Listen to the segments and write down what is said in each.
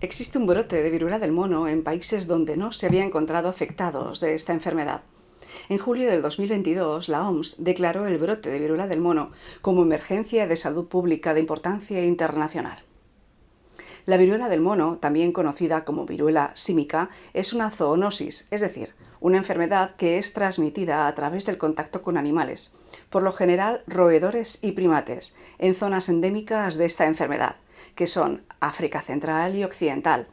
Existe un brote de viruela del mono en países donde no se había encontrado afectados de esta enfermedad. En julio del 2022, la OMS declaró el brote de viruela del mono como emergencia de salud pública de importancia internacional. La viruela del mono, también conocida como viruela símica, es una zoonosis, es decir, una enfermedad que es transmitida a través del contacto con animales, por lo general roedores y primates, en zonas endémicas de esta enfermedad, que son África Central y Occidental.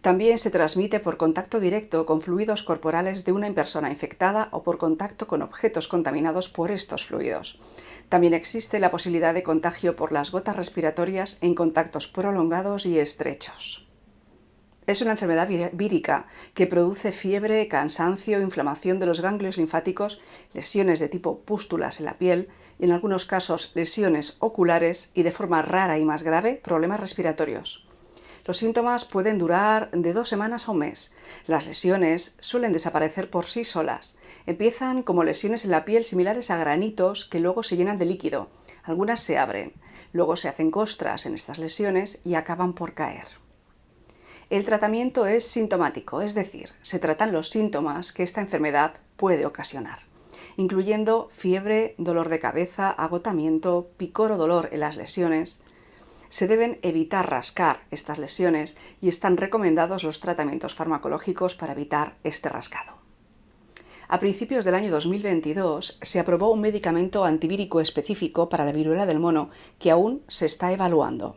También se transmite por contacto directo con fluidos corporales de una persona infectada o por contacto con objetos contaminados por estos fluidos. También existe la posibilidad de contagio por las gotas respiratorias en contactos prolongados y estrechos. Es una enfermedad vírica que produce fiebre, cansancio, inflamación de los ganglios linfáticos, lesiones de tipo pústulas en la piel y en algunos casos lesiones oculares y de forma rara y más grave problemas respiratorios. Los síntomas pueden durar de dos semanas a un mes. Las lesiones suelen desaparecer por sí solas. Empiezan como lesiones en la piel similares a granitos que luego se llenan de líquido. Algunas se abren. Luego se hacen costras en estas lesiones y acaban por caer. El tratamiento es sintomático, es decir, se tratan los síntomas que esta enfermedad puede ocasionar, incluyendo fiebre, dolor de cabeza, agotamiento, picor o dolor en las lesiones. Se deben evitar rascar estas lesiones y están recomendados los tratamientos farmacológicos para evitar este rascado. A principios del año 2022 se aprobó un medicamento antivírico específico para la viruela del mono que aún se está evaluando.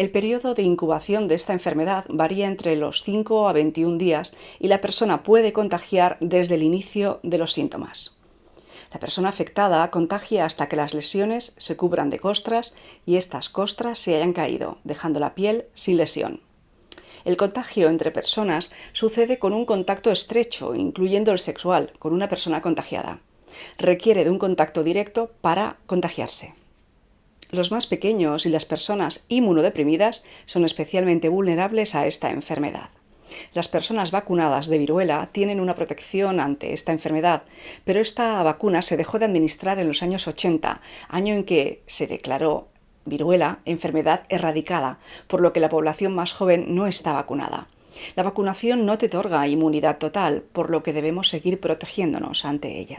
El periodo de incubación de esta enfermedad varía entre los 5 a 21 días y la persona puede contagiar desde el inicio de los síntomas. La persona afectada contagia hasta que las lesiones se cubran de costras y estas costras se hayan caído, dejando la piel sin lesión. El contagio entre personas sucede con un contacto estrecho, incluyendo el sexual, con una persona contagiada. Requiere de un contacto directo para contagiarse. Los más pequeños y las personas inmunodeprimidas son especialmente vulnerables a esta enfermedad. Las personas vacunadas de viruela tienen una protección ante esta enfermedad, pero esta vacuna se dejó de administrar en los años 80, año en que se declaró viruela enfermedad erradicada, por lo que la población más joven no está vacunada. La vacunación no te otorga inmunidad total, por lo que debemos seguir protegiéndonos ante ella.